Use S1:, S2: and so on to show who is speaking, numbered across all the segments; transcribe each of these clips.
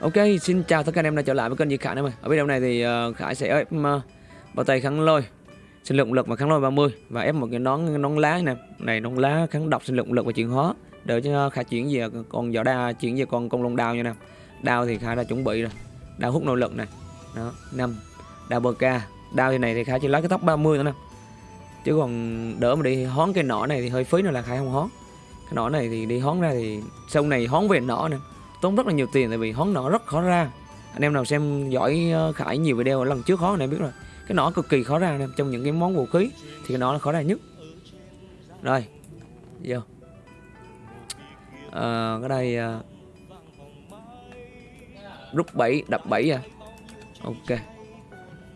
S1: Ok, xin chào tất cả anh em đã trở lại với kênh Di Khải em ơi. Ở video này thì uh, Khải sẽ ép uh, bao tay kháng lôi, sinh lượng lực và kháng lôi 30 và ép một cái nón nón lá này, Này nón lá kháng độc sinh lượng lực và chuyển hóa. Để cho Khải chuyển về còn vỏ đa chuyển về con công long đao nha nè. Đao thì Khải đã chuẩn bị rồi. Đao hút nội lực này. Đó, 5. Đao bờ ca. Đao thì này thì Khải chỉ lấy cái tóc 30 nữa nè. Chứ còn đỡ mà đi hón cái nỏ này thì hơi phí nữa là Khải không hón. Cái nỏ này thì đi hón ra thì sau này hón về nỏ nè tốn rất là nhiều tiền tại vì hón nỏ rất khó ra. Anh em nào xem giỏi ờ, khải nhiều video lần trước khó anh em biết rồi. Cái nỏ cực kỳ khó ra anh em trong những cái món vũ khí thì cái nỏ là khó ra nhất. Rồi vô. À, cái đây à, rút 7 đập 7 à? Ok.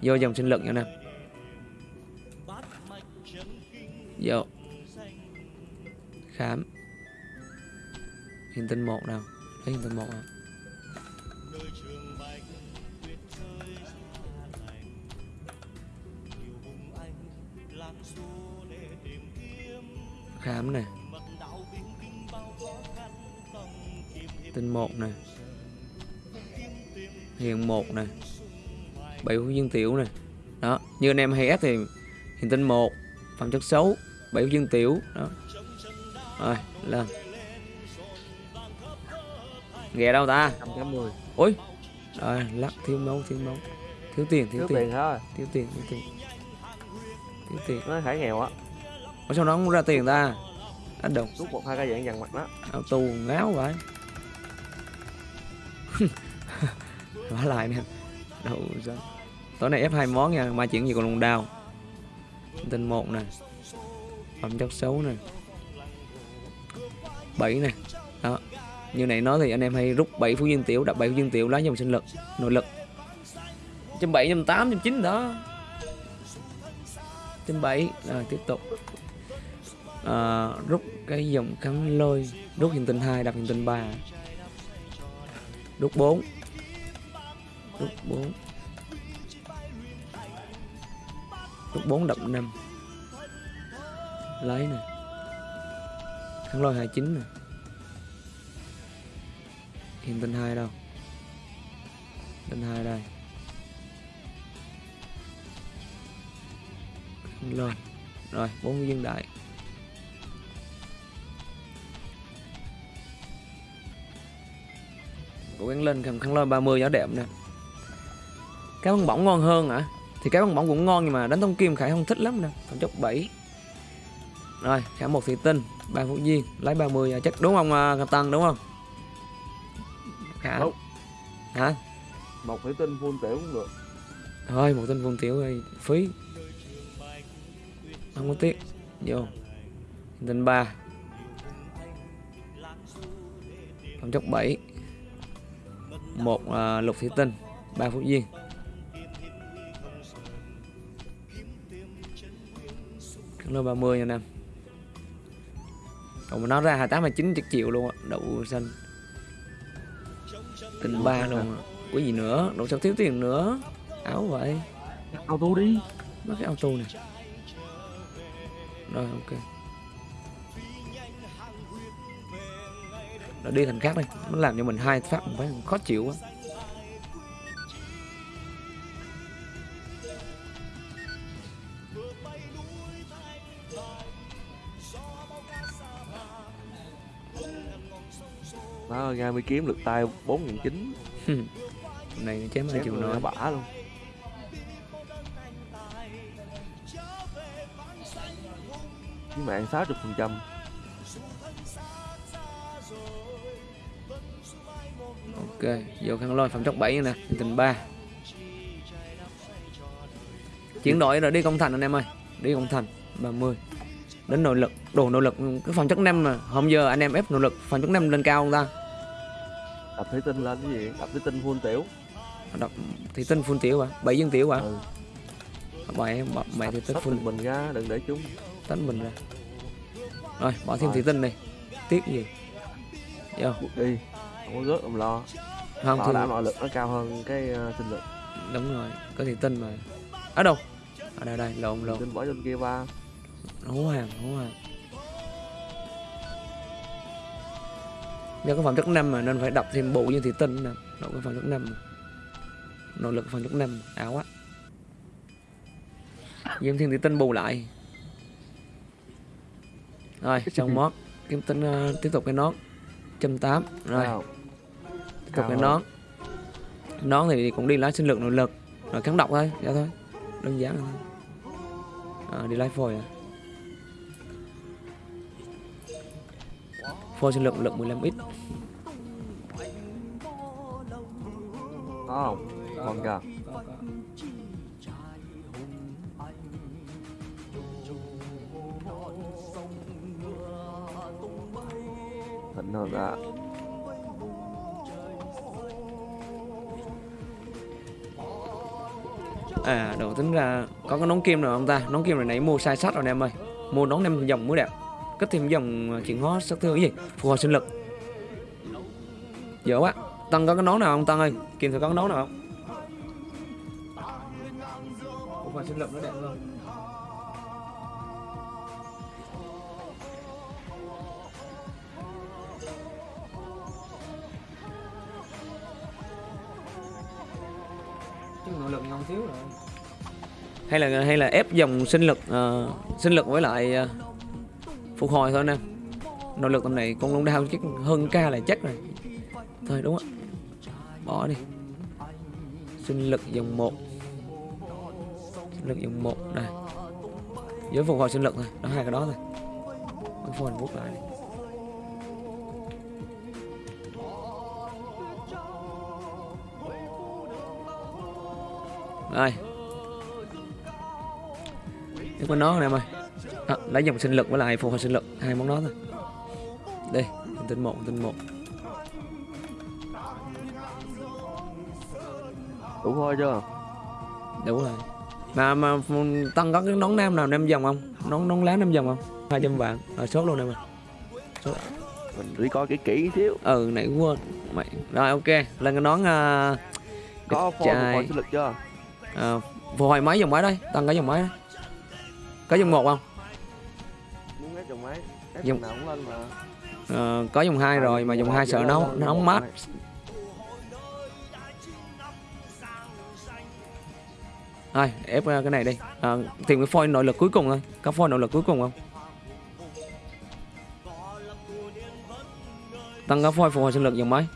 S1: Vô dòng sinh lực nha anh em. Vô. Khám. Hiện tinh một nào lấy tầng một khám này. Tinh một này. Hiền một này. Bảy phú dương tiểu này. Đó, như anh em hay ép thì hiền tinh một phẩm chất xấu, bảy phú dương tiểu. Đó. Rồi, lên ghé đâu ta?
S2: 180
S1: ôi rồi lắc thiếu máu thiếu máu. Thiếu tiền thiếu,
S2: thiếu
S1: tiền,
S2: tiền thôi
S1: thiếu tiền thiếu tiền. Thiếu tiền.
S2: Nó khải nghèo á.
S1: Ở sao nó không ra tiền ta? Anh đồng
S2: rút một hai cái dạng dằn mặt đó.
S1: Áo tù ngáo vậy. Vả lại nè. Đâu sao? Tối nay ép hai món nha mai chuyển gì còn lùng đào. Tinh một nè. Phẩm chất xấu nè. Bảy nè. Đó như này nói thì anh em hay rút 7 phú dương tiểu đập 7 phú dương tiểu lá dòng sinh lực nội lực. Trăm bảy trăm tám trăm chín đó. Trăm bảy rồi tiếp tục. À, rút cái dòng cắm lôi rút hiện tinh hai đập hiện tinh ba. Rút 4 rút 4 rút 4 đập 5 lấy nè. Kháng lôi 29 nè hiện tinh hai đâu? Tinh hai đây. Lên. Rồi bốn viên đại cố gắng lên cầm khăn lôi 30 giá đẹp nè. Cái băng bỏng ngon hơn hả? À? thì cái băng bỏng cũng ngon nhưng mà đánh thông kim khải không thích lắm nè. Phẩm chốc 7 rồi khả một thị tinh ba phút viên lấy 30 à, chắc đúng không uh, tăng đúng không? Khả
S2: Đúng.
S1: hả?
S2: Một thủy tinh full tiểu cũng được.
S1: Thôi một tinh phun tiểu ơi phí. Không có tiếc. Vô. Tinh ba. Phẩm chất 7 một uh, lục thủy tinh ba phút viên Cắn lô 30 nha nam. Còn mà nó ra 28 29 chắc chịu luôn á. Đậu xanh Tinh ba luôn Có gì nữa? Đâu sao thiếu tiền nữa? Áo vậy.
S2: Auto đi.
S1: Nó cái auto này Rồi ok. Nó đi thành khác đây Nó làm cho mình hai phát mình phải khó chịu quá
S2: ra mới kiếm được tay bốn nghìn chín.
S1: Này chém hai triệu nữa
S2: bả luôn. Với mạng 60 phần trăm.
S1: Ok Vô khăn lôi phẩm chất 7 nè Tình 3 Chuyển đổi rồi đi công thành anh em ơi Đi công thành 30 Đến nội lực Đồ nội lực Cái phẩm chất 5 mà Hôm giờ anh em ép nội lực Phẩm chất 5 lên cao không ta
S2: đập thủy tinh lên cái gì? Đập thủy tinh full tiểu.
S1: Đọc Thì tinh full tiểu à 7 dân tiểu à
S2: ừ.
S1: Bảy Bảy thì tinh full.
S2: mình ra đừng để chúng.
S1: Tách mình ra. Rồi bỏ thêm thủy tinh này Tiếc gì? Vô.
S2: Đi. Không có rớt không lo.
S1: Không thì
S2: đảm nội lực nó cao hơn cái uh, sinh lực.
S1: Đúng rồi Có thủy tinh mà. Ở đâu? Ở đây đây lộn lộn.
S2: tinh bỏ trên kia ba
S1: hố hàng hố hàng do có phẩm chất năm mà nên phải đọc thêm bộ như thị tinh nè. Nỗ cái phần lúc năm. Nỗ lực phần lúc năm Ảo quá. Diêm thiên thủy tinh bù lại. Rồi xong mót. Kiếm tính ờ, tiếp tục cái nón. Trăm tám. Rồi. Tiếp tục cái nón. Nón thì cũng đi lái sinh lực nội lực. Rồi kháng độc thôi. Dạ thôi. Đơn giản thôi. À, Đi lái phôi à Phôi sinh lực lực 15 ít.
S2: Có không? Còn kìa thịnh hơn đã
S1: À đầu tính ra có cái nón kim rồi không ta? Nón kim này nãy mua sai sách rồi anh em ơi. Mua nón nem dòng mới đẹp cấp thêm dòng chuyển hóa sắc thương cái gì? Phục hồi sinh lực. Dở quá. Tăng có cái nón nào không Tăng ơi? Kim thử có cái nón nào không? Phục hồi sinh lực nó đẹp hơn. Chứ nội lực ngon thiếu rồi. Hay là hay là ép dòng sinh lực uh, sinh lực với lại uh, phục hồi thôi nè. Nội lực tầm này con long đao chắc hơn ca là chắc rồi. Thôi đúng á bỏ đi. Sinh lực dòng 1 sinh lực dòng 1 đây. Giới phục hồi sinh lực thôi. Đó, hai cái đó thôi. Cái phone bút lại đi. rồi Tiếp con nó nè mày à, Lấy dòng sinh lực với lại phục hồi sinh lực Hai món đó thôi. Đây Tinh một tinh một.
S2: Đủ thôi chưa?
S1: Đủ rồi. Mà mà tăng có cái nón nam nào nam dòng không? Nón nón lá nam dòng không? 200 vạn. Rồi sốt luôn em ơi
S2: mình đi coi kỹ kỹ xíu.
S1: Ừ nãy quên. Mày. Rồi ok. Lên cái nón uh,
S2: có phục hồi sinh lực chưa?
S1: Uh, Phục hồi máy dòng máy đây? Tăng cái dòng máy đó. Có dòng một không
S2: mà.
S1: Ờ, Có dòng hai rồi mà dòng hai sợ nó nó nóng mát Thôi ép uh, cái này đi. À, Tìm cái phôi nội lực cuối cùng thôi. Có phôi nội lực cuối cùng không? Tăng có phôi phục hồi sinh lực dòng máy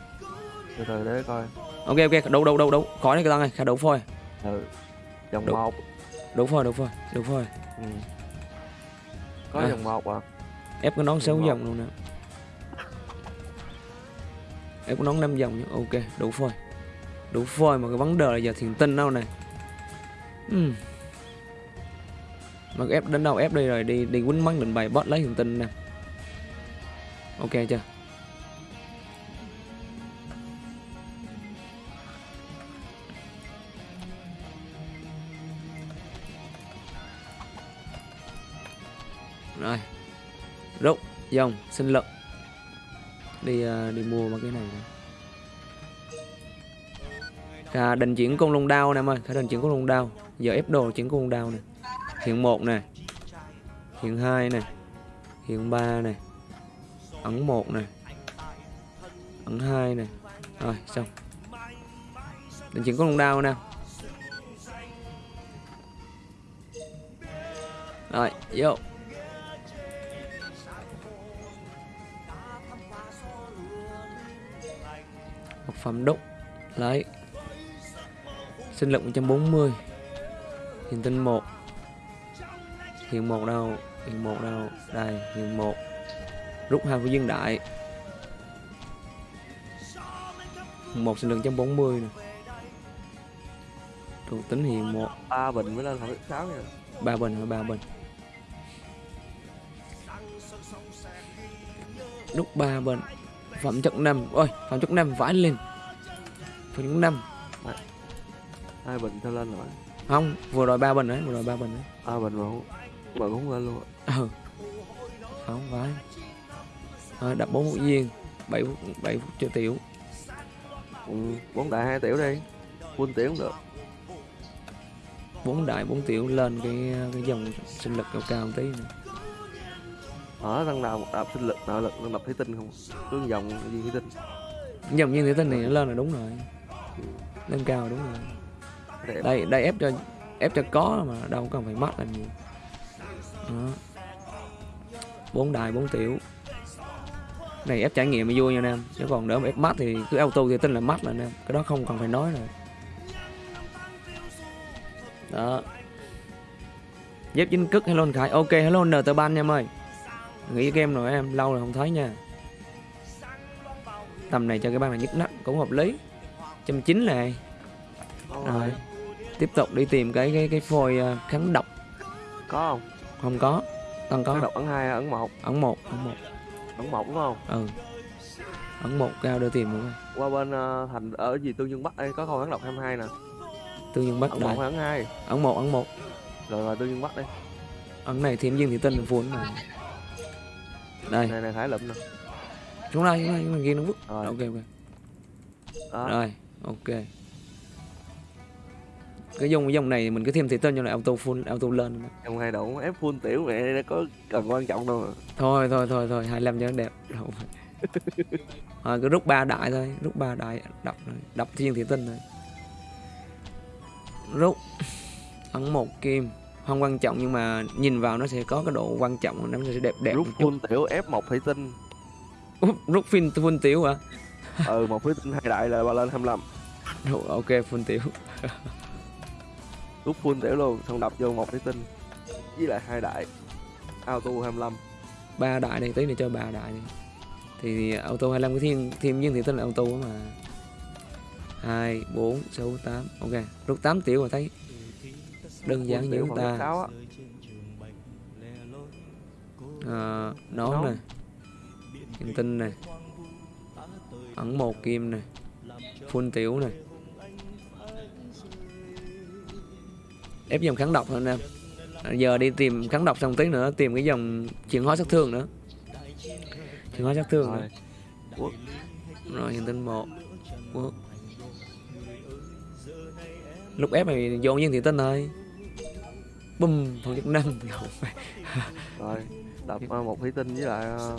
S2: từ từ để coi.
S1: Ok ok đấu đấu đấu đấu Khỏi đi cái tăng này khả đấu phôi.
S2: Ừ. Dòng
S1: Đủ.
S2: một.
S1: Đấu phôi đấu phôi đấu phôi.
S2: Ừ. có
S1: À.
S2: dòng một à
S1: Ép cái nón sáu
S2: Đúng
S1: dòng luôn nè. Ép cái nón năm dòng nhé Ok đủ phôi. Đủ phôi mà cái vấn đề là giờ thiền tinh đâu nè. Ừm. Mà ép đến đâu ép đi rồi đi đi quýnh mắng định bài bot lấy thiền tinh nè. Ok chưa? Rồi rộng, dòng, sân lực Đi à, đi mua mấy cái này nè. Khả định chuyển con lông đao nè em ơi. Khả định chuyển con lông đao. Giờ ép đồ chuyển con lông đao nè. Hiện một nè. Hiện hai nè. Hiện ba nè. Ẩn một nè. Ẩn hai nè. Rồi, xong. Định chuyển con lông đao nè. Rồi, vô. Phẩm đúc. Lấy sinh lực 140 hiện tinh 1 hiện một đâu? Hiện một đâu? Đây hiện một. Rút hai của dương đại. Một sinh lực 140 nè. Thuộc tính hiện một.
S2: Ba bình mới lên hẳn sáu nha.
S1: Ba bình hay ba bình. Rút ba bình. Phẩm chất năm. Ôi phẩm chất năm vãi lên phẩm chất năm
S2: hai bình theo lên rồi.
S1: Không vừa rồi ba bình đấy vừa rồi ba bình đấy.
S2: Ba bình mà không mà cũng lên luôn.
S1: Ừ. Không phải. Rồi, đập bốn phút viên bảy phút bảy phút cho tiểu.
S2: Ừ, bốn đại hai tiểu đi full tiểu cũng được.
S1: Bốn đại bốn tiểu lên cái cái dòng sinh lực cao cao một tí nữa.
S2: ở thằng nào một đạp sinh lực nội lực thằng đập thủy tinh không? Cứ vòng gì thủy tinh?
S1: Dòng viên thủy tinh này nó lên là đúng rồi lên cao đúng rồi. Đây đây ép cho ép cho có mà đâu cần phải mắt làm gì đó. Bốn đài bốn tiểu. Này ép trải nghiệm mới vui nha nam chứ còn đỡ mà ép mắt thì cứ auto thì tin là mắt là nam cái đó không cần phải nói rồi. Đó. Dép chính cức hello anh khải. Ok hello n tờ ban nha em ơi. Nghĩ game rồi em lâu rồi không thấy nha. Tầm này cho cái băng này nhức nách cũng hợp lý trăm chín này. Rồi. Tiếp tục đi tìm cái cái cái phôi ờ, kháng độc.
S2: Có không?
S1: không có. Còn có.
S2: Có đọc ấn hai ấn một?
S1: Ấn một ấn một.
S2: Ấn một đúng không?
S1: ừ. Ấn một cao đưa tìm luôn.
S2: Qua bên ờ, thành ở gì Tương Dương Bắc đây có con ấn đọc 22 nè.
S1: tương dương bắc
S2: Ấn một ấn hai?
S1: ấn một ấn một.
S2: Rồi rồi Tương Dương Bắc đây.
S1: ấn này thêm dương thị tinh full này đây.
S2: Này này Khải lụm nè.
S1: xuống đây xuống đây ghi nó vứt.
S2: Rồi.
S1: ok ok.
S2: Đó.
S1: rồi ok. Cái dòng cái dòng này mình cứ thêm thị tinh cho lại auto full auto lên
S2: Trong hai độ ép full tiểu mẹ nó có cần quan trọng đâu mà.
S1: thôi thôi thôi thôi 25 cho nó đẹp. Đâu rồi cứ rút ba đại thôi rút ba đại đập rồi đập thiên thị tinh rồi rút. Ấn một kim. Không quan trọng nhưng mà nhìn vào nó sẽ có cái độ quan trọng nó sẽ đẹp đẹp
S2: Rút full tiểu ép một thủy tinh.
S1: rút phim full tiểu hả
S2: ừ một thủy tinh hai đại là ba lên 25.
S1: Rồi, ok full tiểu.
S2: Rút full tiểu luôn, xong đập vô một thủy tinh. Với lại hai đại. Auto 25.
S1: ba đại này tí này cho ba đại đi thì auto 25 cái thiên thiên viên thị tinh là auto mà. Hai bốn sáu tám. Ok rút 8 tiểu mà thấy đơn giản như chúng ta. à, nón này kim tinh này ẩn một kim này full tiểu này ép dòng kháng độc thôi anh em À, giờ đi tìm kháng độc xong tí nữa tìm cái dòng chuyển hóa sát thương nữa chuyển hóa sát thương.
S2: Rồi.
S1: rồi hiện tinh một Quốc. lúc ép này dồn viên thị tinh thôi bum phòng chức năm
S2: Rồi. Đập một thủy tinh với lại ờ,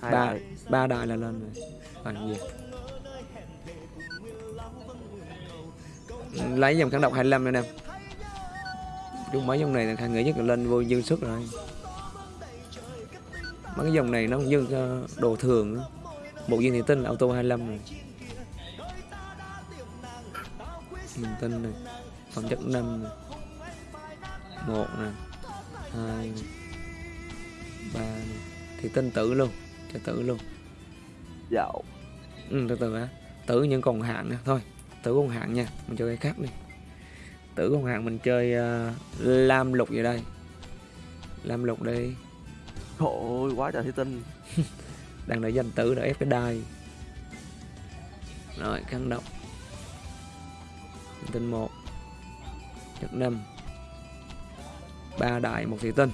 S2: hai
S1: ba
S2: đại.
S1: ba đại là lên rồi còn gì lấy dòng kháng độc 25 nữa nè. Chung mấy dòng này là thằng nghĩ nhất là lên vô dư sức rồi. Mấy cái dòng này nó không dư ờ, đồ thường nữa. một viên thị tinh auto 25 rồi. Mình tinh này, phẩm chất 5 này. 1 nè 2 này ba này thì tinh tử luôn, cho tử luôn.
S2: Dạo.
S1: ừ, từ từ á tử nhưng còn hạn nè. Thôi tử còn hạn nha. Mình chơi cái khác đi. Tử còn hạn mình chơi ờ, lam lục vậy đây. Lam lục đây
S2: Trời ơi, quá trời thủy tinh.
S1: đang đợi danh tử để ép cái đai. Rồi khăn độc. Tinh một. Chất năm ba đại một thủy tinh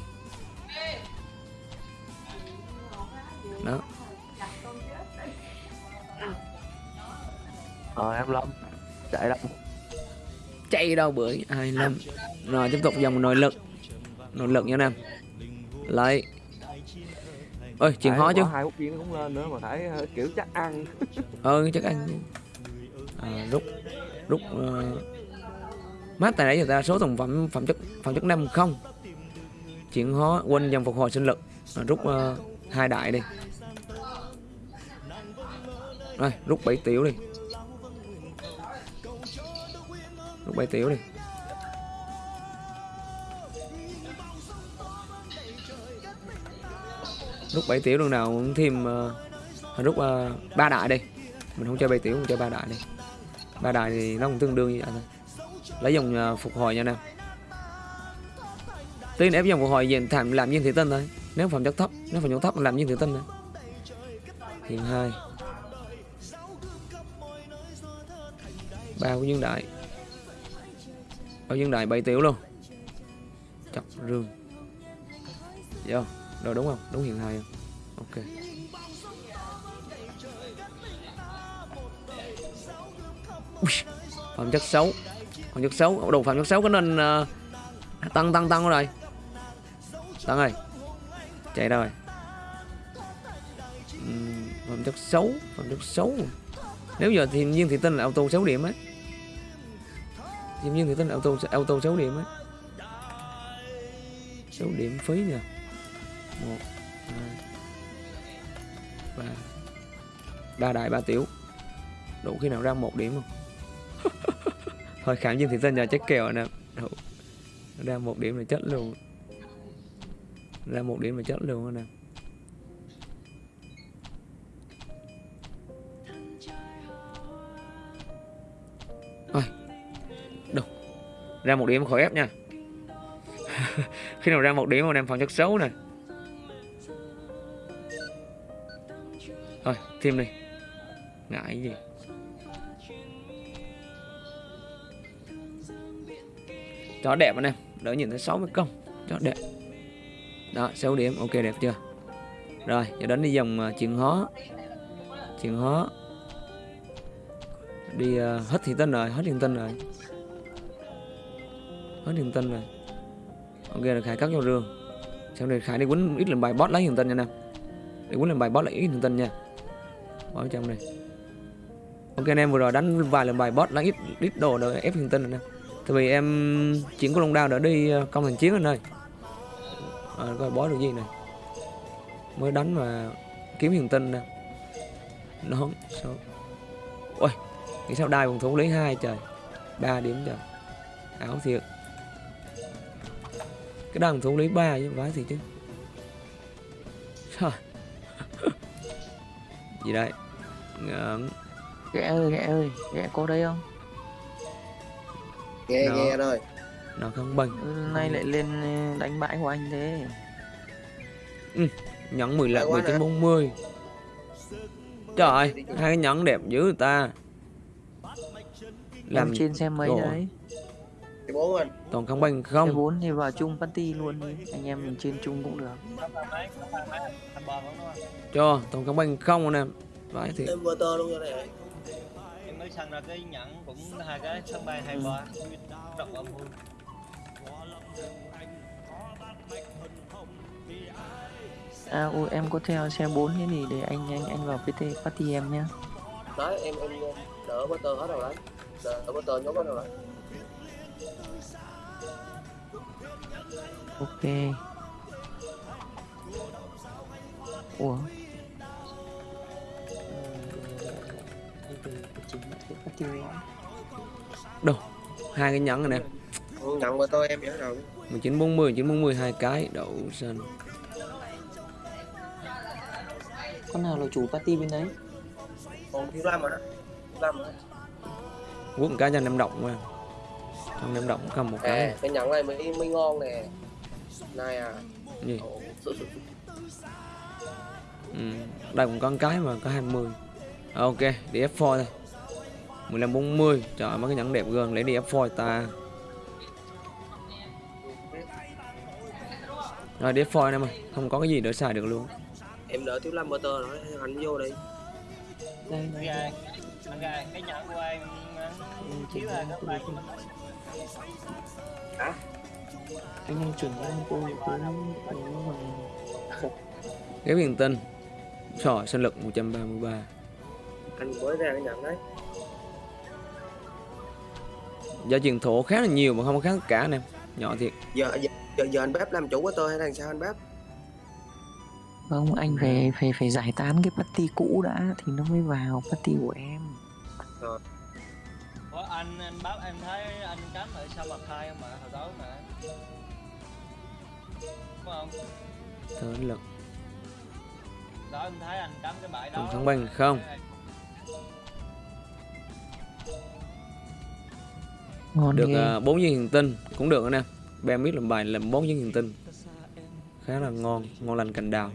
S2: Em lâm. Chạy đâu?
S1: chạy đâu bưởi hai năm rồi tiếp tục dòng nội lực. Nội lực nha anh em. Lấy. Ơi chuyển
S2: Khải
S1: hóa chứ.
S2: hai viên cũng lên nữa mà Khải ờ, kiểu chắc ăn.
S1: ờ chắc anh à, rút rút uh, mát tại nãy giờ ta số thành phẩm phẩm chất phẩm chất năm không. Chuyển hóa quên dòng phục hồi sinh lực. À, rút ờ, hai đại đi. Rồi rút 7 tiểu đi rút 7 tiểu đi. Rút bảy tiểu đường nào cũng thêm ờ, uh, rút ờ, ba đại đi mình không chơi bảy tiểu mình chơi ba đại đi ba đại thì nó cũng tương đương như vậy thôi. Lấy dòng uh, phục hồi nha nào, tiên ép dòng phục hồi dành thảm làm viên thế tinh thôi. Nếu phẩm chất thấp nếu phẩm chất thấp làm viên thế tinh thôi. Hiện hai. Ba của dương đại ở dương đại bay tiểu luôn. Chọc rương. Vô. Rồi đúng không? Đúng hiện hai không? Ok. Ui, phẩm chất xấu. Phẩm chất xấu. Đồ phẩm chất xấu có nên uh, tăng tăng tăng rồi? Tăng rồi. Chạy đâu rồi? Uhm, phẩm chất xấu. Phẩm chất xấu. Nếu giờ thì nhiên thị tinh là auto 6 điểm ấy thiên nhiên người tinh là auto auto 6 điểm ấy 6 điểm phí nè một, hai, ba. Ba đại, ba tiểu. Đủ khi nào ra một điểm không? Thôi, khảm nhiên thị tinh nhà chết kèo nè. Đủ. Ra một điểm là chết luôn. Ra một điểm là chết luôn nè. Ra một điểm khỏi ép nha. Khi nào ra một điểm mà em phòng chất xấu nè Thôi thêm đi. Ngại gì. Cho đẹp anh em Đỡ nhìn thấy 60 công. Cho đẹp. Đó 6 điểm ok đẹp chưa? Rồi giờ đến đi dòng uh, à, chuyện hóa Chuyện hóa Đi uh, hết thiền tinh rồi Hết thiền tinh rồi. Hết thiền tân rồi. Ok là Khải cắt vô rương. Sau này Khải đi quấn ít lần bài boss lấy thiền tân nha nè. Đi quấn lần bài boss lấy ít thiền tân nha. Bỏ trong đây Ok anh em vừa rồi đánh vài lần bài boss lấy ít ít đồ để ép thiền tân rồi nè. Tại vì em chuyển của Long Đao đã đi ờ, công thành chiến ở nơi à, coi bó được gì này Mới đánh mà kiếm hiền tinh nè. Nó sao? Ôi Nghĩ sao đai còn thủ lấy hai trời. Ba điểm trời. À, Ảo thiệt. Cái phòng thủ lấy ba chứ vãi thiệt chứ. Trời. Gì đây? Ngợn
S3: ghẹ ơi ghẹ ơi ghẹ có đây không?
S4: Nghe
S1: Đó.
S4: nghe rồi.
S1: Nó không bằng
S3: Ừ, nay lại lên ờ, đánh bãi của anh thế.
S1: Nhẫn 10 lạng
S4: Hay quá
S1: 19
S4: nè.
S1: 40 Trời ơi Hai cái nhẫn đẹp dữ người ta. Làm
S3: em trên xe mấy đấy
S4: thì bốn anh?
S1: Toàn không bằng
S3: xe
S1: không
S3: bốn thì vào chung party luôn đi. Anh em mình trên chung cũng được.
S1: Cho toàn không bằng không anh em? Vãi thiệt.
S4: Em tơ luôn rồi này.
S5: Em mới săn ra cái nhẫn cũng hai cái sân bay hai ba rộng âm vui
S3: à ôi em có theo xe 4 thế thì để anh anh anh vào PT party em nhá.
S4: Đấy em em đỡ bơ tơ hết rồi đấy. Đỡ bơ tơ nhốt hết rồi đấy
S3: ok. Ủa?
S1: Hai cái nhẫn này nè.
S4: Nhận bơ tơ em nhớ rồi.
S1: 19 40 19 40 hai cái. Đậu xanh.
S3: Con nào là chủ party bên đấy?
S4: Còn thiếu rồi đó thiếu rồi đó.
S1: quất cái cho em động qua trong em động cầm một cái.
S4: à, cái nhận này mới mới ngon nè. Này à.
S1: Gì? Ừ. đây cũng có cái mà có 20 À, ok đi F4 thôi. 15 40 trời ơi, mấy cái nhẫn đẹp gần lấy đi F4 ta. Rồi đi F4 anh em ơi. Không có cái gì để xài được luôn.
S4: Em đỡ thiếu lâm bơ tơ rồi anh vô đi.
S3: Đây
S5: anh
S3: đây
S5: gà cái nhẫn của em anh
S3: chỉ là
S5: các bạn
S3: anh em cho tôi cái cái mà
S1: cái huyền tinh sinh lực 133
S4: anh mới ra cái nhận đấy.
S1: Giá truyền thổ khá là nhiều mà không có khá cả anh em nhỏ thiệt.
S4: Giờ giờ giờ, giờ anh bếp làm chủ bơ tơ hay làm sao anh bếp?
S3: Không, anh phải phải phải giải tán cái party cũ đã thì nó mới vào party của em.
S5: Ủa, anh anh báo em thấy anh cắm ở sau mặt hai mà hồi tối mà. Đúng không?
S1: Thở lực
S5: đó em thấy anh cắm cái bãi đó.
S1: Thắng banh không?
S3: Ngon
S1: được uh, 4 viên hiền tinh cũng được anh em. Bem biết làm bài làm 4 viên hiền tinh. Khá là ngon ngon lành cành đào.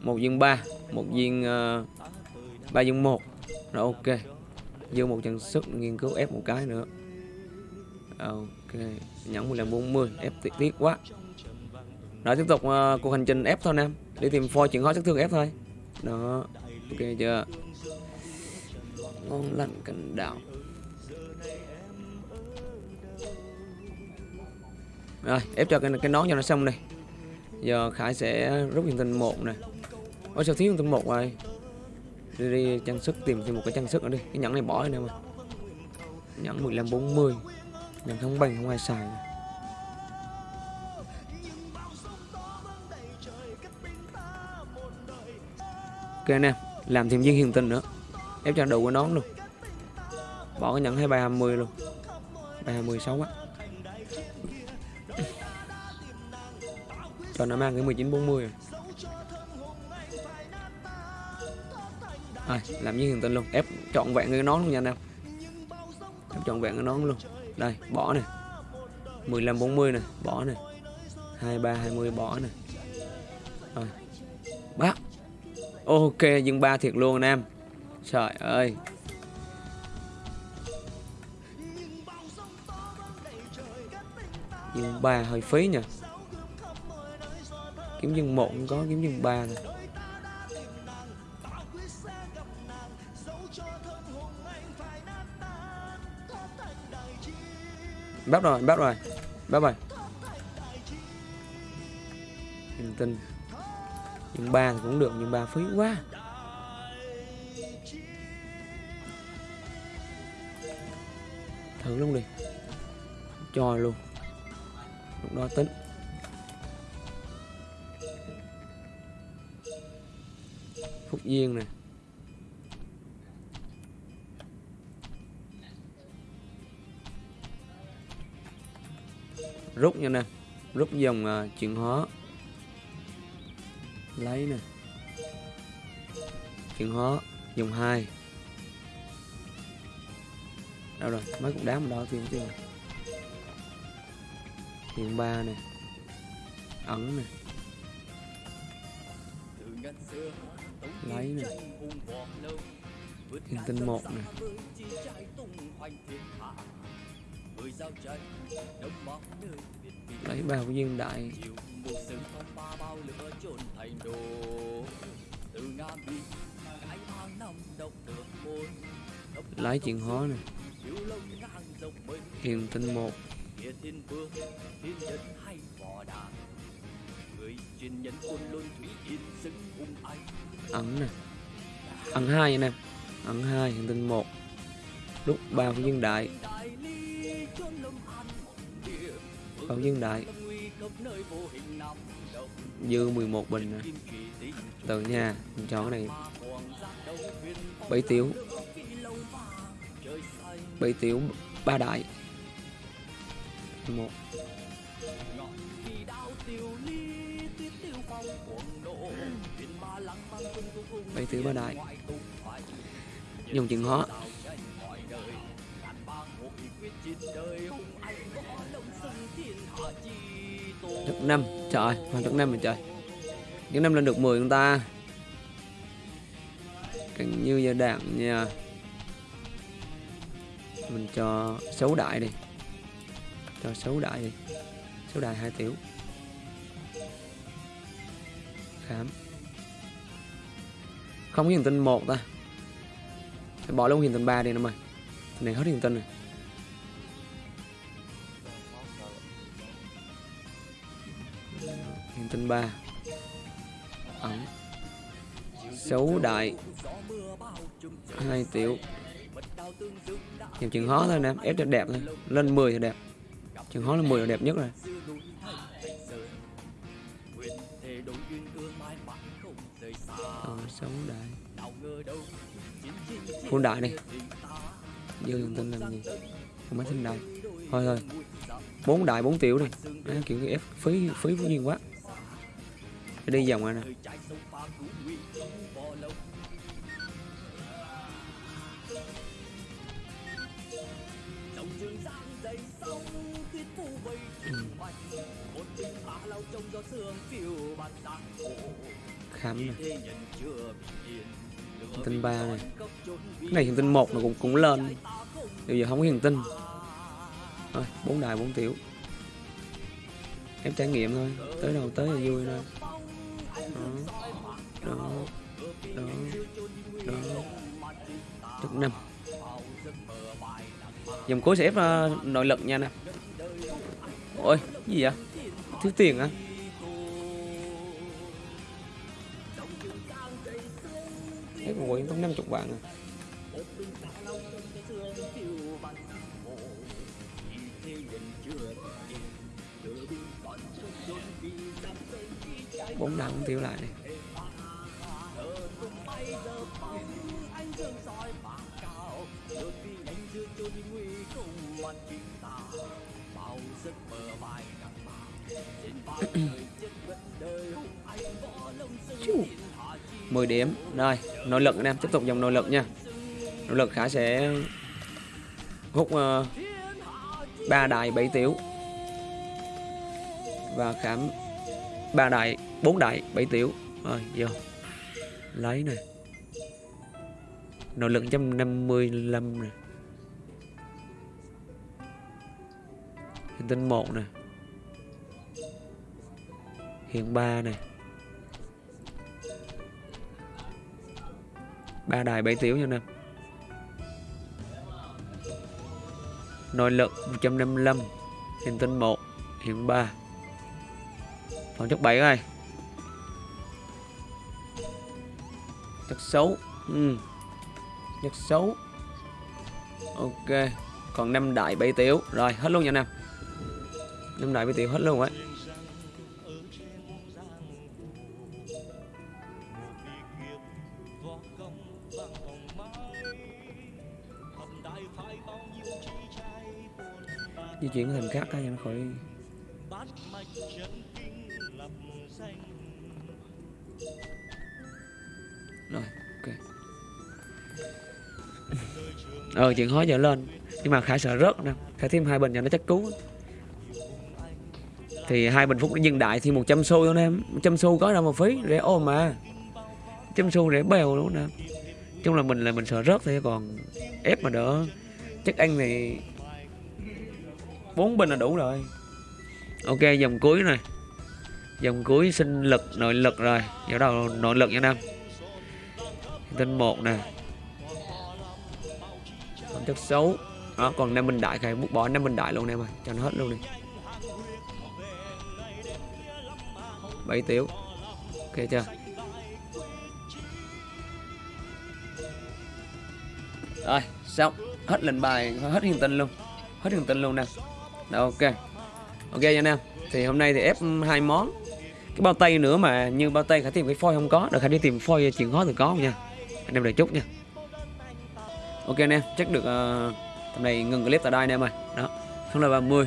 S1: Một viên ba một viên uh, ba viên một rồi ok. Dư một chân sức nghiên cứu ép một cái nữa. Ok. Nhẫn 15 40 ép tiếc, tiếc quá. Rồi tiếp tục uh, cuộc hành trình ép thôi nam, đi tìm phôi chuyện hóa sát thương ép thôi. Đó ok chưa? Ngon lành cành đạo. Rồi ép cho cái cái nón cho nó xong đi.
S6: Giờ khải sẽ rút hiện tình một nè. Ôi sao thiếu hiện tình một rồi đi, đi trang sức tìm thêm một cái trang sức nữa đi. Cái nhẫn này bỏ đi nè mà. Nhẫn 1540 nhẫn không bằng không ai xài nè. ok em làm thêm viên hiền tinh nữa. Ép cho đủ cái nón luôn. Bỏ cái nhẫn 2320 luôn. 326 á cho nó mang cái 1940 rồi Rồi, làm như hiện tinh luôn ép trọn vẹn cái nón luôn nha anh em. Ép trọn vẹn cái nón luôn. Đây bỏ nè 15 40 nè bỏ nè 23 20 bỏ nè rồi. Bác ok dừng ba thiệt luôn anh em. Trời ơi. Dừng ba hơi phí nha kiếm dừng một không có kiếm dừng ba thôi bắt rồi bắt rồi bắt rồi. Hình tin. Nhưng ba thì cũng được, nhưng ba phí quá. Thử luôn đi. Cho luôn. Lúc đó tính. Phúc duyên này rút nha nè. Rút dòng uh, chuyển hóa. Lấy nè. Chuyển hóa dòng hai. Đâu rồi? Mấy cục đá mà đo tiền tiền tiền ba nè. Ẩn nè. Lấy nè. Tiền tinh một nè lấy của viên đại. Lấy chuyện hóa nè. Hiền tinh một. Ẩn nè. Ẩn hai anh em ẩn hai hiền tinh một. Lúc ba của viên đại còn Dương đại. Dư 11 bình nè. Từ nhà mình chọn cái này. Bảy tiểu. Bảy tiểu, ba đại. Một. Bảy tiểu, ba đại. Dùng chừng hóa được năm. Trời hoàn được năm rồi trời. Những năm lên được 10 chúng ta. Càng như giờ đạn nha. Mình cho xấu đại đi. Cho xấu đại đi. Xấu đại hai tiểu. Khám. Không có hiền tinh một ta. Phải bỏ luôn hiền tinh ba đi nó mày. Này hết hiền tinh rồi hiền tinh ba. Ẩn xấu đại. 2 tiểu. Nhìn chừng hó thôi nè ép cho đẹp thôi. Lên 10 thì đẹp. Chừng hó là 10 là đẹp nhất rồi. Ờ, xấu đại. Phun đại đi. Dư dùng tin làm gì? Không mấy sinh đại. Thôi thôi. Bốn đại bốn tiểu đi. À, kiểu ép phí phí phí nhiên quá. Phải đi vòng rồi nè. Khám này tin ba này cái này hiện tinh một nó cũng cũng lên. Bây giờ không có hiện tinh thôi bốn đại bốn tiểu. Em trải nghiệm thôi. Tới đâu tới là vui thôi đó đó đó top năm. Dòng cố sẽ ép uh, nội lực nha nè. Ôi gì vậy? Thiếu tiền á
S1: ép một quận năm chục bạn à bốn đồng tiêu lại này. Mười điểm. Rồi nội lực anh em tiếp tục dòng nội lực nha. Nội lực khả sẽ hút ờ, ba uh, đài bảy tiểu và khảm ba đại, bốn đại, bảy tiểu. Rồi, vô. Lấy này nội lực 155 này hiện tinh 1 này hiện 3 này ba đài bảy tiểu nha nè. Nội lực 155 hiện tinh 1 hiện 3 còn chất 7 này chất xấu. Ừ. chất xấu. Ok. Còn 5 đại 7 tiểu. Rồi, hết luôn nha anh em. 5 đại 7 tiểu hết luôn ấy di chuyển hình khác cho nó khỏi ờ chuyện hóa trở lên. Nhưng mà khải sợ rớt nè. Khải thêm hai bình cho nó chắc cứu. Thì hai bình phúc nhân đại thì 100 xu cho em. Em trăm xu có đâu mà phí. Rẻ ôm mà. Trăm xu rẻ bèo luôn nè. Chung là mình là mình sợ rớt thôi, còn ép mà đỡ. Chắc ăn thì bốn bình là đủ rồi. Ok, dòng cuối này. Dòng cuối sinh lực, nội lực rồi. Vào đầu nội lực nha nam. Tin một nè chất xấu. Đó còn Nam bình đại khai bút bỏ Nam bình đại luôn em ơi cho nó hết luôn đi. Bảy tiểu. Ok chưa? Rồi xong. Hết lệnh bài hết hiền tinh luôn. Hết hiền tinh luôn nè. Đó, ok. Ok nha anh em thì hôm nay thì ép hai món. Cái bao tay nữa mà như bao tay khả tìm cái phôi không có. Được khả đi tìm phôi chuyện khó thì có nha. Anh em đợi chút nha ok anh em chắc được uh, tầm này ngừng clip tại đây anh em ơi. Đó không là 30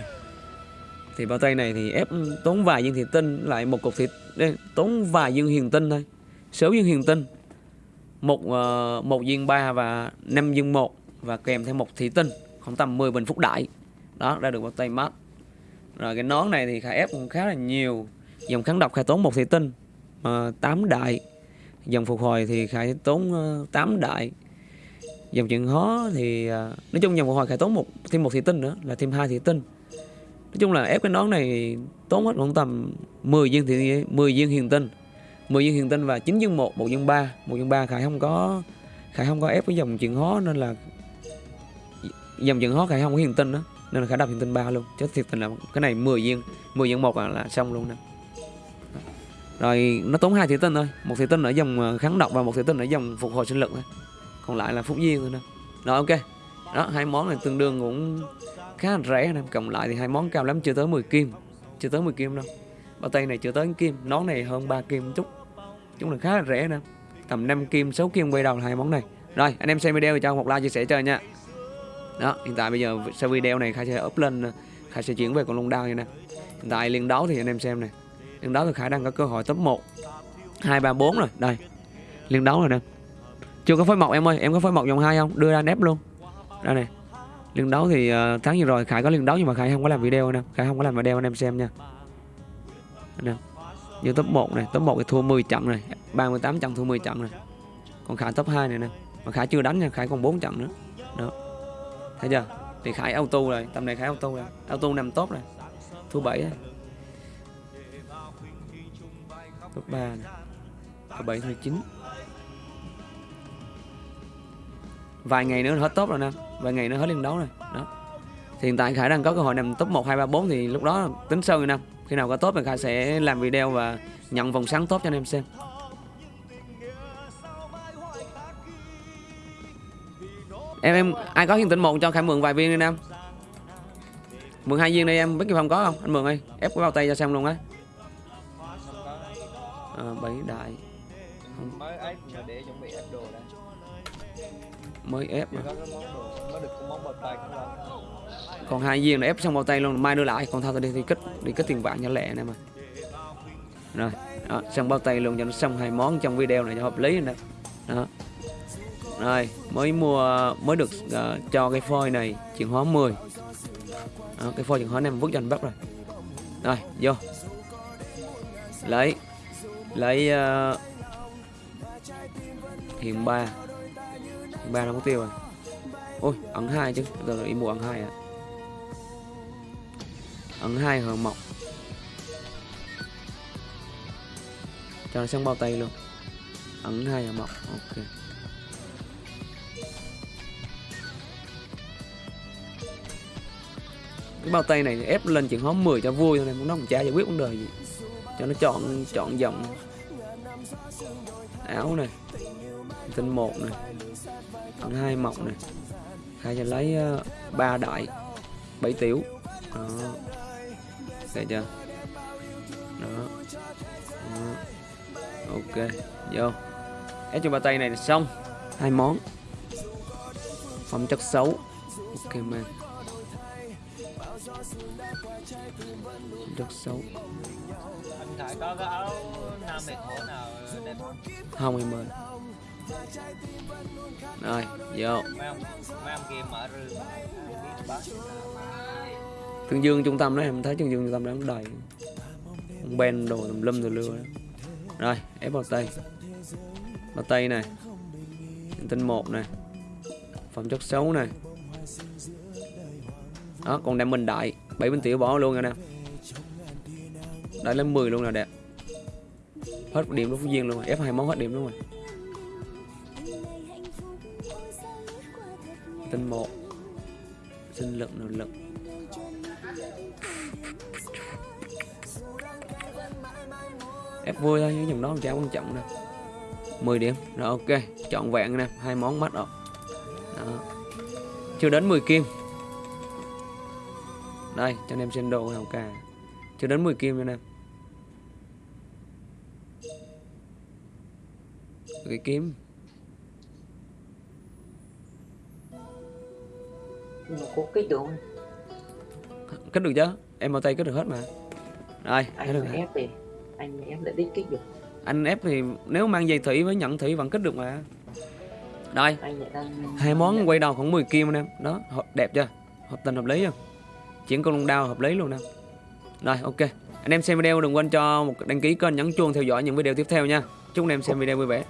S1: thì bao tay này thì ép tốn vài viên thị tinh lại một cục thịt. Đây, tốn vài viên hiền tinh thôi. Sáu viên hiền tinh. Một uh, một viên ba và năm viên một. Và kèm theo một thị tinh khoảng tầm 10 bình phúc đại. Đó ra được bao tay mát. Rồi cái nón này thì khả ép cũng khá là nhiều. Dòng kháng độc khai tốn một thị tinh ờ, uh, 8 đại. Dòng phục hồi thì khai tốn uh, 8 đại dòng chuyện khó thì uh, nói chung dòng phục hồi khải tốn một thêm một thị tinh nữa là thêm hai thị tinh. Nói chung là ép cái nón này tốn hết khoảng tầm 10 viên thì 10 viên hiền tinh 10 viên hiền tinh và 9 viên 1, 1 viên 3 1 viên 3 Khải không có Khải không có ép cái dòng chuyện hó nên là dòng chuyện hó Khải không có hiền tinh đó nên là Khải đập hiền tinh 3 luôn chứ thiệt tình là cái này 10 viên 10 viên 1 là, là xong luôn nè. Rồi nó tốn hai thị tinh thôi một thị tinh ở dòng à, kháng độc và một thị tinh ở dòng phục hồi sinh lực thôi còn lại là phúc duyên thôi nè. Rồi, ok. Đó, hai món này tương đương cũng khá là rẻ nè. Cộng lại thì hai món cao lắm, chưa tới 10 kim. Chưa tới 10 kim đâu. Bao tay này chưa tới 1 kim. Nón này hơn 3 kim một chút. Chúng là khá là rẻ nè. Tầm 5 kim 6 kim quay đầu là hai món này. Rồi, anh em xem video thì cho một like chia sẻ cho nha. Đó, hiện tại bây giờ sau video này khai sẽ up lên khai sẽ chuyển về con long đao như nè. Hiện tại liên đấu thì anh em xem này liên đấu thì khả đang có cơ hội top 1 2 3 4 rồi. Đây. Liên đấu rồi nè chưa có phối mộc em ơi em có phối mộc dòng hai không? Đưa ra nép luôn. Đây này. Liên đấu thì uh, tháng vừa rồi. Khải có liên đấu nhưng mà khải không có làm video nè. Khải không có làm video anh em xem nha. Nè. Như top 1 này. Top 1 thì thua 10 trận này. 38 trận thua 10 trận này. Còn khải top 2 này nè. Mà khải chưa đánh nha. Khải còn 4 trận nữa. Đó. Thấy chưa? Thì khải auto rồi. Tầm này khải auto rồi. Auto nằm top rồi thua 7 rồi. Top 3 này. Top 7 thua 9 vài ngày nữa hết tốt rồi nè. Vài ngày nữa hết liên đấu rồi. Đó. Thì hiện tại khải đang có cơ hội nằm top 1 2 3 4 thì lúc đó tính sâu nè. Khi nào có tốt thì khải sẽ làm video và nhận vòng sáng tốt cho anh em xem. Em em ai có hiện tinh một cho khải mượn vài viên đi nam? Mượn hai viên đi em biết cái phòng có không? Anh mượn ơi ép cái bao tay cho xem luôn á. À, bảy đại.
S5: Không
S1: mới ép mà. còn hai viên là ép xong bao tay luôn mai đưa lại. Còn thao tao đi thì kích đi kích tiền vạn cho lẹ này mà. Rồi đó, xong bao tay luôn cho nó xong hai món trong video này cho hợp lý nè. Đó. Rồi mới mua mới được uh, cho cái phôi này chuyển hóa 10 đó, cái phôi chuyển hóa này vứt cho anh bắt rồi. Rồi vô. Lấy lấy ờ, uh, hiện ba ba nó mục tiêu rồi. Ôi ẩn hai chứ. Giờ là đi mua ẩn hai à? Ẩn hai hờ mọc cho nó xong bao tay luôn. Ẩn hai hờ mọc ok. Cái bao tay này ép lên chuyện hóm 10 cho vui thôi này nó không chả giải quyết vấn đề gì. Cho nó chọn chọn dòng áo này tinh một này ẩn hai mọc này. Hai cho lấy ờ, ba đại bảy tiểu. Đó. Thấy chưa? Đó. đó. Ok vô. Ép cho ba tay này là xong. Hai món. Phẩm chất xấu. Ok man Phẩm chất xấu.
S5: Anh khải có cái áo nam mệt hổ nào đẹp không?
S1: Không em ơi rồi vô. Tương Dương trung tâm đó em thấy Tương Dương trung tâm đó đầy Ông Ben đồ tùm lum tùm lưa. Đó. Rồi ép bao tay. Bao tay này. Tinh một này. Phẩm chất xấu này. Đó còn đem mình đại 7 bên tiểu bỏ luôn rồi nè. Đại lên 10 luôn là đẹp. Hết điểm đối phú viên luôn rồi. Ép hai món hết điểm luôn rồi Tinh một. Sinh lực, nội lực. Ép vui thôi những dòng đó chả quan trọng đâu 10 điểm. Rồi, ok. Chọn vẹn nè. Hai món mắt rồi đó. chưa đến 10 kim. Đây, cho anh em xem đồ hào cà chưa đến 10 kim cho anh em cái kiếm.
S3: Nhưng mà có kích được không
S1: kết được chứ? Em bao tay kết được hết mà. Kết
S3: anh
S1: được
S3: ép thì anh ép lại đích kích được
S1: anh ép thì nếu mang dây thủy với nhận thủy vẫn kết được mà.
S3: Đang
S1: hai món quay đầu khoảng 10 kim anh em. Đó đẹp chưa? Hợp tình hợp lý không chuyển con lông đao hợp lý luôn nè. Rồi ok. Anh em xem video đừng quên cho một đăng ký kênh nhấn chuông theo dõi những video tiếp theo nha. Chúc anh em xem video vui vẻ